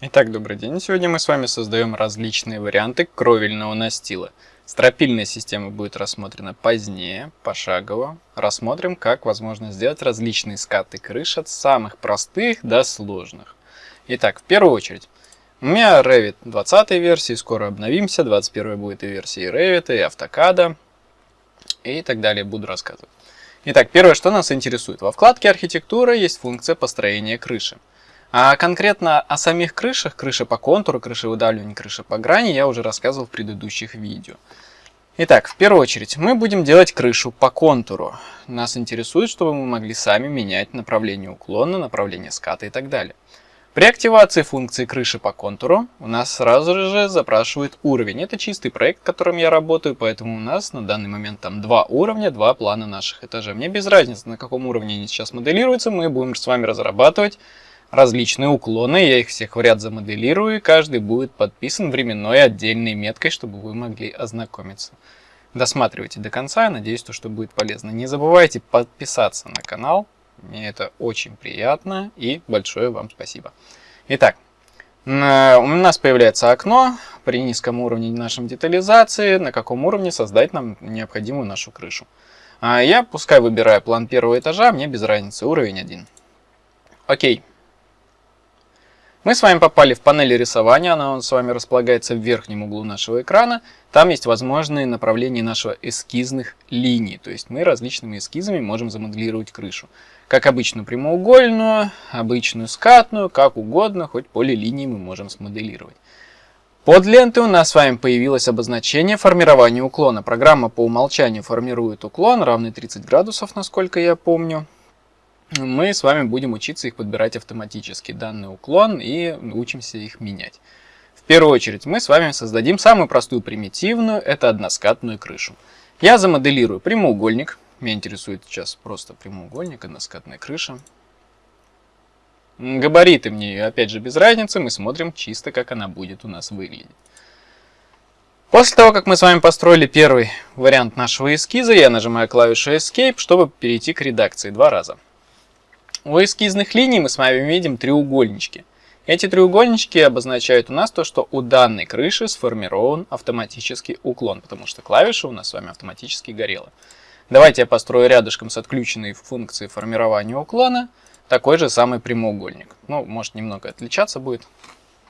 Итак, добрый день. Сегодня мы с вами создаем различные варианты кровельного настила. Стропильная система будет рассмотрена позднее, пошагово. Рассмотрим, как возможно сделать различные скаты крыш от самых простых до сложных. Итак, в первую очередь, у меня Revit 20 версии, скоро обновимся, 21 будет и версии Revit, и автокада, и так далее, буду рассказывать. Итак, первое, что нас интересует. Во вкладке архитектура есть функция построения крыши. А конкретно о самих крышах, крыша по контуру, крыша выдавливания, крыша по грани я уже рассказывал в предыдущих видео. Итак, в первую очередь мы будем делать крышу по контуру. Нас интересует, чтобы мы могли сами менять направление уклона, направление ската и так далее. При активации функции крыши по контуру у нас сразу же запрашивает уровень. Это чистый проект, которым я работаю, поэтому у нас на данный момент там два уровня, два плана наших этажей. Мне без разницы, на каком уровне они сейчас моделируются, мы будем с вами разрабатывать различные уклоны, я их всех в ряд замоделирую, и каждый будет подписан временной отдельной меткой, чтобы вы могли ознакомиться. Досматривайте до конца, я надеюсь, то, что будет полезно. Не забывайте подписаться на канал, мне это очень приятно, и большое вам спасибо. Итак, у нас появляется окно при низком уровне нашей детализации, на каком уровне создать нам необходимую нашу крышу. А я пускай выбираю план первого этажа, мне без разницы, уровень 1. Окей. Мы с вами попали в панель рисования, она с вами располагается в верхнем углу нашего экрана. Там есть возможные направления нашего эскизных линий, то есть мы различными эскизами можем замоделировать крышу. Как обычную прямоугольную, обычную скатную, как угодно, хоть поле линии мы можем смоделировать. Под лентой у нас с вами появилось обозначение формирования уклона. Программа по умолчанию формирует уклон, равный 30 градусов, насколько я помню мы с вами будем учиться их подбирать автоматически, данный уклон, и учимся их менять. В первую очередь мы с вами создадим самую простую примитивную, это односкатную крышу. Я замоделирую прямоугольник, меня интересует сейчас просто прямоугольник, односкатная крыша. Габариты мне, опять же, без разницы, мы смотрим чисто, как она будет у нас выглядеть. После того, как мы с вами построили первый вариант нашего эскиза, я нажимаю клавишу Escape, чтобы перейти к редакции два раза. У эскизных линий мы с вами видим треугольнички. Эти треугольнички обозначают у нас то, что у данной крыши сформирован автоматический уклон, потому что клавиша у нас с вами автоматически горела. Давайте я построю рядышком с отключенной функцией формирования уклона такой же самый прямоугольник. Ну, может немного отличаться будет.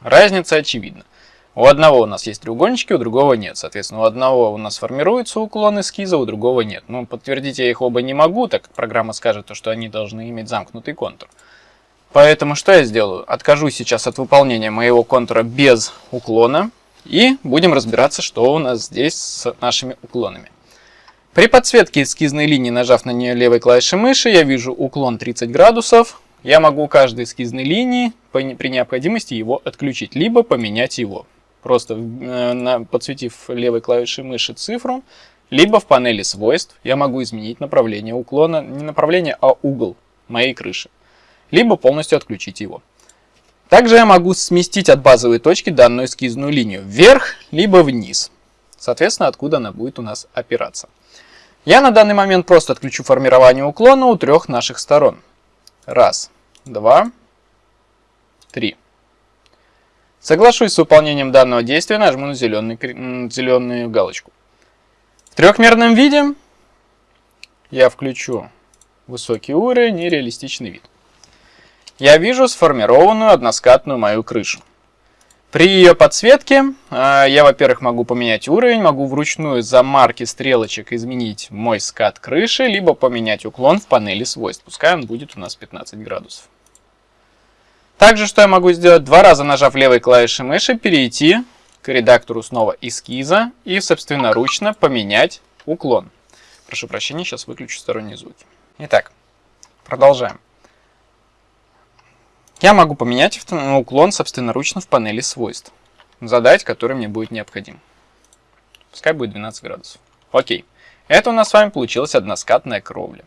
Разница очевидна. У одного у нас есть треугольнички, у другого нет. Соответственно, у одного у нас формируется уклон эскиза, у другого нет. Ну, подтвердить я их оба не могу, так как программа скажет, то, что они должны иметь замкнутый контур. Поэтому что я сделаю? Откажусь сейчас от выполнения моего контура без уклона и будем разбираться, что у нас здесь с нашими уклонами. При подсветке эскизной линии, нажав на нее левой клавишей мыши, я вижу уклон 30 градусов. Я могу каждой эскизной линии при необходимости его отключить, либо поменять его просто э, подсветив левой клавишей мыши цифру, либо в панели свойств я могу изменить направление уклона, не направление, а угол моей крыши, либо полностью отключить его. Также я могу сместить от базовой точки данную эскизную линию вверх, либо вниз, соответственно, откуда она будет у нас опираться. Я на данный момент просто отключу формирование уклона у трех наших сторон. Раз, два, три. Соглашусь с выполнением данного действия, нажму на зеленый, зеленую галочку. В трехмерном виде я включу высокий уровень и реалистичный вид. Я вижу сформированную односкатную мою крышу. При ее подсветке э, я, во-первых, могу поменять уровень, могу вручную за марки стрелочек изменить мой скат крыши, либо поменять уклон в панели свойств. Пускай он будет у нас 15 градусов. Также, что я могу сделать, два раза нажав левой клавишей мыши, перейти к редактору снова эскиза и собственноручно поменять уклон. Прошу прощения, сейчас выключу сторонние звуки. Итак, продолжаем. Я могу поменять уклон собственноручно в панели свойств. Задать, который мне будет необходим. Пускай будет 12 градусов. Окей. Это у нас с вами получилась односкатная кровля.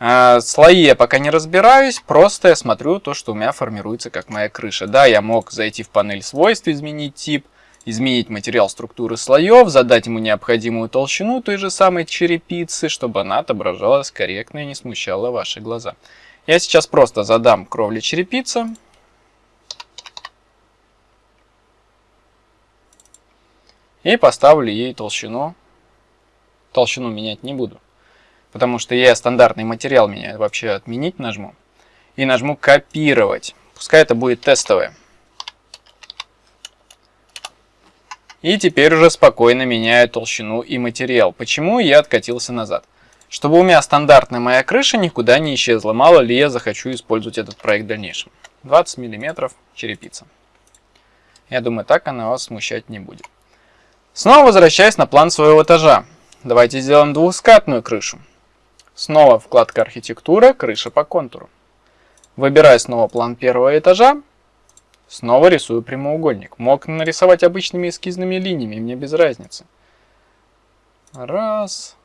Э, слои я пока не разбираюсь, просто я смотрю то, что у меня формируется как моя крыша. Да, я мог зайти в панель свойств, изменить тип, изменить материал структуры слоев, задать ему необходимую толщину той же самой черепицы, чтобы она отображалась корректно и не смущала ваши глаза. Я сейчас просто задам кровли черепица. И поставлю ей толщину. Толщину менять не буду. Потому что я стандартный материал меняю. Вообще отменить нажму. И нажму копировать. Пускай это будет тестовое. И теперь уже спокойно меняю толщину и материал. Почему я откатился назад? Чтобы у меня стандартная моя крыша никуда не исчезла. Мало ли я захочу использовать этот проект в дальнейшем. 20 мм черепица. Я думаю, так она вас смущать не будет. Снова возвращаясь на план своего этажа. Давайте сделаем двухскатную крышу. Снова вкладка архитектура, крыша по контуру. Выбираю снова план первого этажа Снова рисую прямоугольник. Мог нарисовать обычными эскизными линиями, мне без разницы. Раз.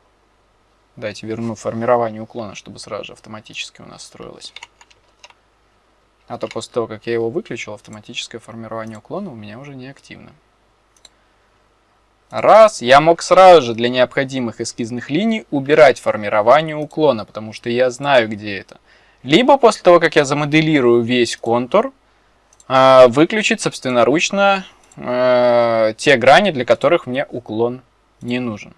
Дайте верну формирование уклона, чтобы сразу же автоматически у нас строилось. А то после того, как я его выключил, автоматическое формирование уклона у меня уже не активно. Раз. Я мог сразу же для необходимых эскизных линий убирать формирование уклона, потому что я знаю, где это. Либо после того, как я замоделирую весь контур, а, выключить собственноручно э, те грани, для которых мне уклон не нужен.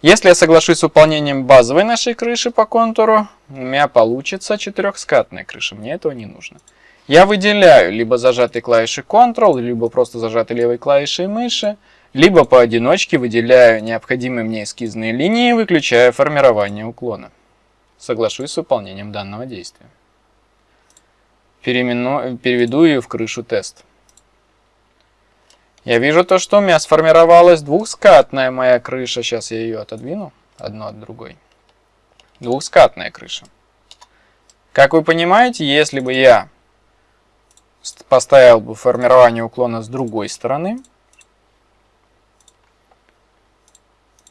Если я соглашусь с выполнением базовой нашей крыши по контуру, у меня получится четырехскатная крыша, мне этого не нужно. Я выделяю либо зажатой клавишей Ctrl, либо просто зажатой левой клавишей мыши, либо поодиночке выделяю необходимые мне эскизные линии, выключая формирование уклона. Соглашусь с выполнением данного действия переимену... переведу ее в крышу тест. Я вижу то, что у меня сформировалась двухскатная моя крыша. Сейчас я ее отодвину, одну от другой. Двухскатная крыша. Как вы понимаете, если бы я поставил бы формирование уклона с другой стороны,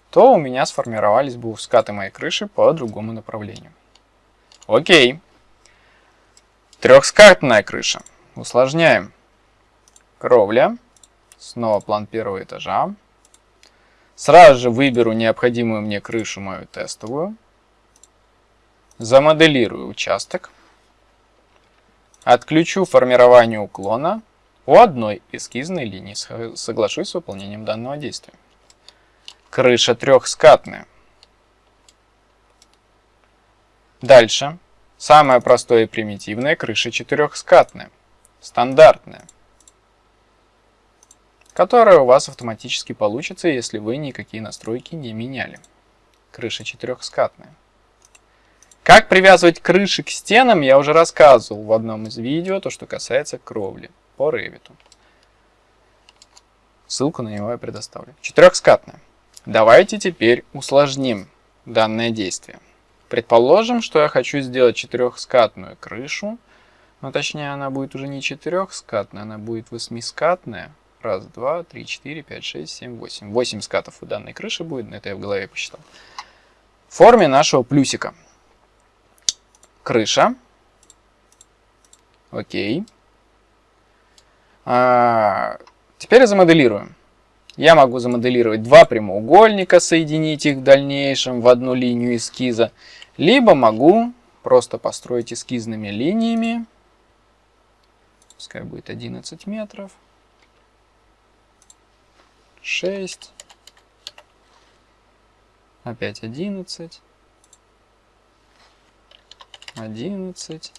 то у меня сформировались бы скаты моей крыши по другому направлению. Окей. Трехскатная крыша. Усложняем. Кровля. Снова план первого этажа. Сразу же выберу необходимую мне крышу мою тестовую. Замоделирую участок. Отключу формирование уклона у одной эскизной линии. Соглашусь с выполнением данного действия. Крыша трехскатная. Дальше Самое простое и примитивное – крыша четырехскатная, стандартная, которая у вас автоматически получится, если вы никакие настройки не меняли. Крыша четырехскатная. Как привязывать крыши к стенам, я уже рассказывал в одном из видео, то, что касается кровли по Revit. Ссылку на него я предоставлю. Четырехскатная. Давайте теперь усложним данное действие. Предположим, что я хочу сделать четырехскатную крышу, но точнее она будет уже не четырехскатная, она будет восьмискатная. Раз, два, три, четыре, пять, шесть, семь, восемь. Восемь скатов у данной крыши будет, это я в голове посчитал. В форме нашего плюсика. Крыша. Окей. А, теперь замоделируем. Я могу замоделировать два прямоугольника, соединить их в дальнейшем в одну линию эскиза. Либо могу просто построить эскизными линиями. Пускай будет 11 метров. 6. Опять 11. 11.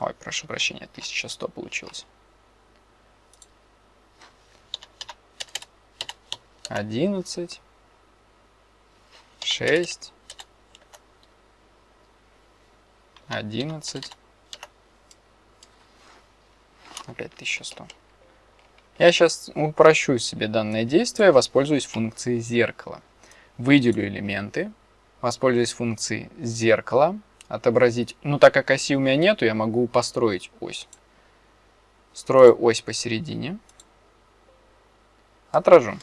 Ой, прошу прощения, 1100 получилось. 11 шесть, одиннадцать, опять 1100. Я сейчас упрощу себе данное действие, воспользуюсь функцией зеркала. Выделю элементы, воспользуюсь функцией зеркала, отобразить. Ну, так как оси у меня нету, я могу построить ось. Строю ось посередине. Отражу.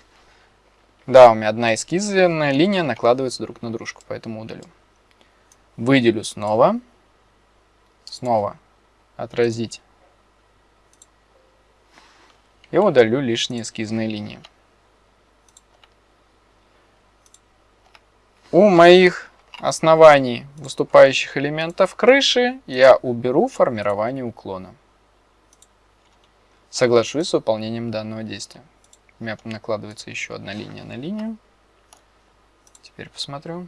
Да, у меня одна эскизная линия накладывается друг на дружку, поэтому удалю. Выделю снова. Снова отразить. И удалю лишние эскизные линии. У моих оснований выступающих элементов крыши я уберу формирование уклона. Соглашусь с выполнением данного действия. У меня накладывается еще одна линия на линию. Теперь посмотрю.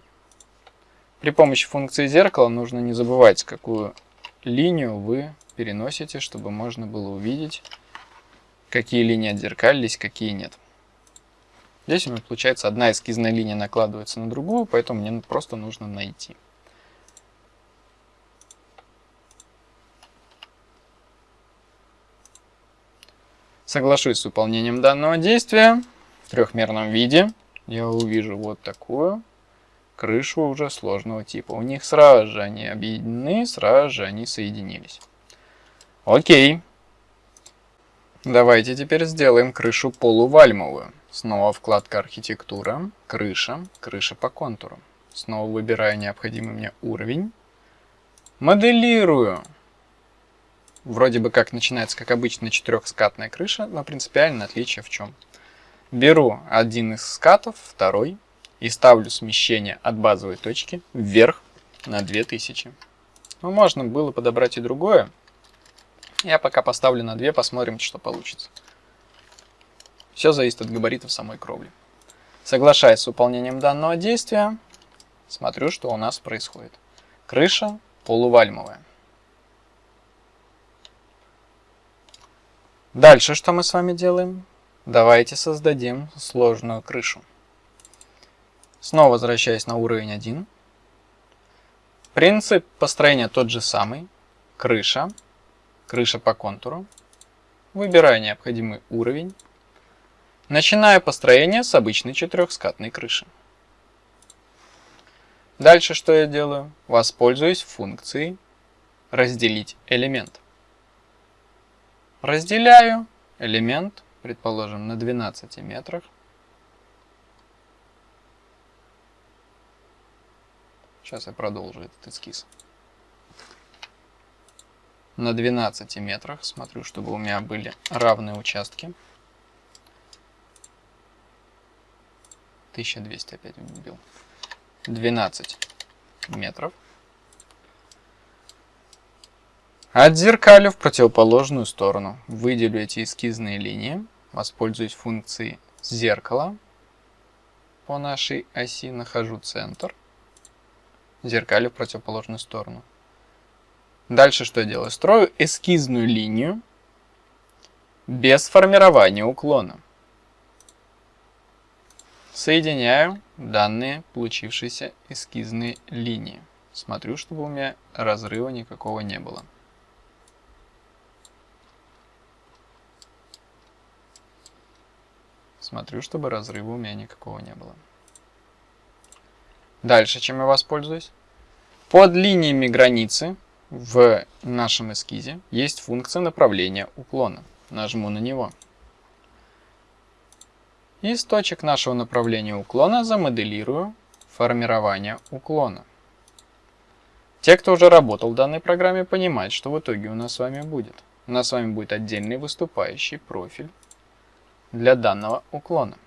При помощи функции зеркала нужно не забывать, какую линию вы переносите, чтобы можно было увидеть, какие линии отзеркалились, какие нет. Здесь у меня получается одна эскизная линия накладывается на другую, поэтому мне просто нужно найти. Соглашусь с выполнением данного действия в трехмерном виде. Я увижу вот такую крышу уже сложного типа. У них сразу же они объединены, сразу же они соединились. Окей. Давайте теперь сделаем крышу полувальмовую. Снова вкладка архитектура, крыша, крыша по контуру. Снова выбираю необходимый мне уровень. Моделирую. Вроде бы как начинается как обычная четырехскатная крыша, но принципиальное отличие в чем? Беру один из скатов, второй, и ставлю смещение от базовой точки вверх на 2000. Ну, можно было подобрать и другое. Я пока поставлю на 2, посмотрим, что получится. Все зависит от габаритов самой кровли. Соглашаясь с выполнением данного действия, смотрю, что у нас происходит. Крыша полувальмовая. Дальше что мы с вами делаем? Давайте создадим сложную крышу. Снова возвращаясь на уровень 1. Принцип построения тот же самый. Крыша. Крыша по контуру. Выбираю необходимый уровень. Начинаю построение с обычной четырехскатной крыши. Дальше что я делаю? Воспользуюсь функцией разделить элемент. Разделяю элемент, предположим, на 12 метрах. Сейчас я продолжу этот эскиз. На 12 метрах смотрю, чтобы у меня были равные участки. 1200 опять вбил. 12 метров. Отзеркалю в противоположную сторону. Выделю эти эскизные линии. Воспользуюсь функцией зеркала. По нашей оси нахожу центр зеркалю в противоположную сторону. Дальше что я делаю? Строю эскизную линию без формирования уклона. Соединяю данные получившиеся эскизные линии. Смотрю, чтобы у меня разрыва никакого не было. Смотрю, чтобы разрыва у меня никакого не было. Дальше чем я воспользуюсь? Под линиями границы в нашем эскизе есть функция направления уклона. Нажму на него. Из точек нашего направления уклона замоделирую формирование уклона. Те, кто уже работал в данной программе, понимают, что в итоге у нас с вами будет. У нас с вами будет отдельный выступающий профиль для данного уклона.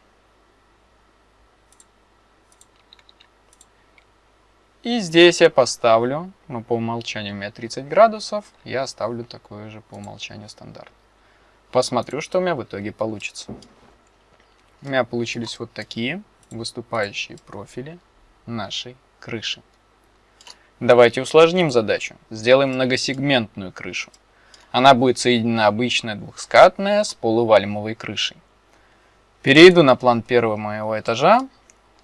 И здесь я поставлю, ну по умолчанию у меня 30 градусов, я оставлю такое же по умолчанию стандарт. Посмотрю, что у меня в итоге получится. У меня получились вот такие выступающие профили нашей крыши. Давайте усложним задачу. Сделаем многосегментную крышу. Она будет соединена обычная двухскатная с полувальмовой крышей. Перейду на план первого моего этажа.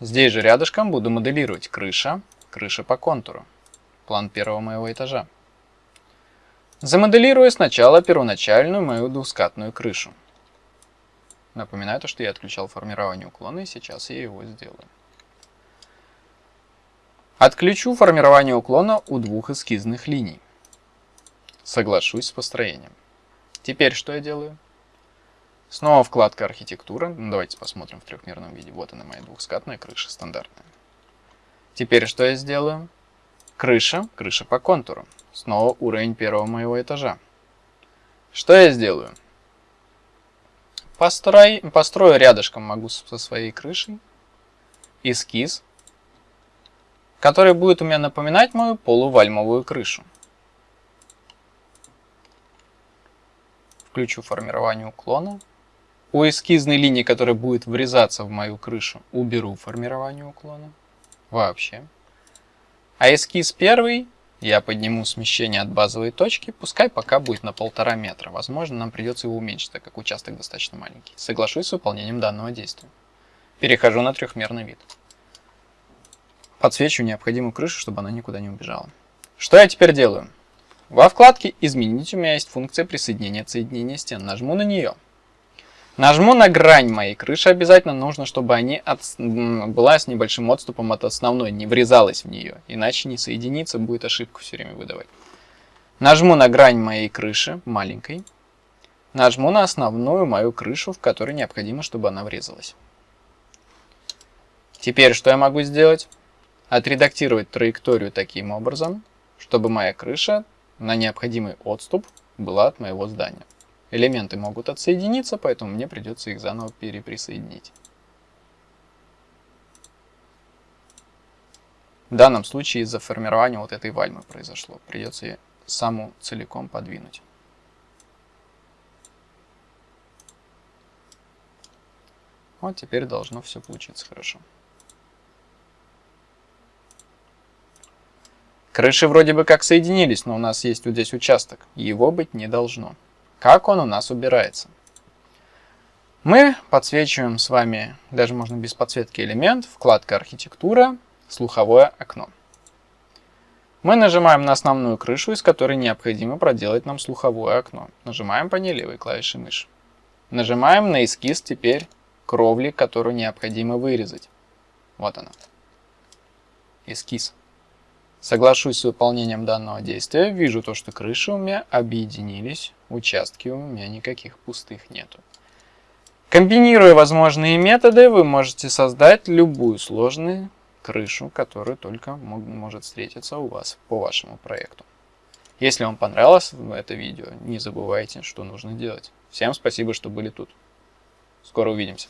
Здесь же рядышком буду моделировать крыша, крыша по контуру. План первого моего этажа. Замоделирую сначала первоначальную мою двускатную крышу. Напоминаю то, что я отключал формирование уклона, и сейчас я его сделаю. Отключу формирование уклона у двух эскизных линий. Соглашусь с построением. Теперь что я делаю? Снова вкладка архитектура. Давайте посмотрим в трехмерном виде. Вот она моя двухскатная крыша стандартная. Теперь что я сделаю? Крыша, крыша по контуру. Снова уровень первого моего этажа. Что я сделаю? Построй, построю рядышком могу со своей крышей эскиз, который будет у меня напоминать мою полувальмовую крышу. включу формирование уклона. У эскизной линии, которая будет врезаться в мою крышу, уберу формирование уклона. Вообще. А эскиз первый я подниму смещение от базовой точки, пускай пока будет на полтора метра. Возможно, нам придется его уменьшить, так как участок достаточно маленький. Соглашусь с выполнением данного действия. Перехожу на трехмерный вид. Подсвечу необходимую крышу, чтобы она никуда не убежала. Что я теперь делаю? Во вкладке «Изменить» у меня есть функция присоединения соединения стен. Нажму на нее. Нажму на грань моей крыши. Обязательно нужно, чтобы они от... была с небольшим отступом от основной, не врезалась в нее. Иначе не соединиться, будет ошибку все время выдавать. Нажму на грань моей крыши, маленькой. Нажму на основную мою крышу, в которой необходимо, чтобы она врезалась. Теперь что я могу сделать? Отредактировать траекторию таким образом, чтобы моя крыша на необходимый отступ была от моего здания. Элементы могут отсоединиться, поэтому мне придется их заново переприсоединить. В данном случае из-за формирования вот этой вальмы произошло. Придется ее саму целиком подвинуть. Вот теперь должно все получиться хорошо. Крыши вроде бы как соединились, но у нас есть вот здесь участок. Его быть не должно. Как он у нас убирается? Мы подсвечиваем с вами, даже можно без подсветки элемент, вкладка архитектура, слуховое окно. Мы нажимаем на основную крышу, из которой необходимо проделать нам слуховое окно. Нажимаем по ней левой клавишей мыши. Нажимаем на эскиз теперь кровли, которую необходимо вырезать. Вот она. Эскиз. Соглашусь с выполнением данного действия, вижу то, что крыши у меня объединились, участки у меня никаких пустых нету. Комбинируя возможные методы, вы можете создать любую сложную крышу, которая только может встретиться у вас по вашему проекту. Если вам понравилось это видео, не забывайте, что нужно делать. Всем спасибо, что были тут. Скоро увидимся.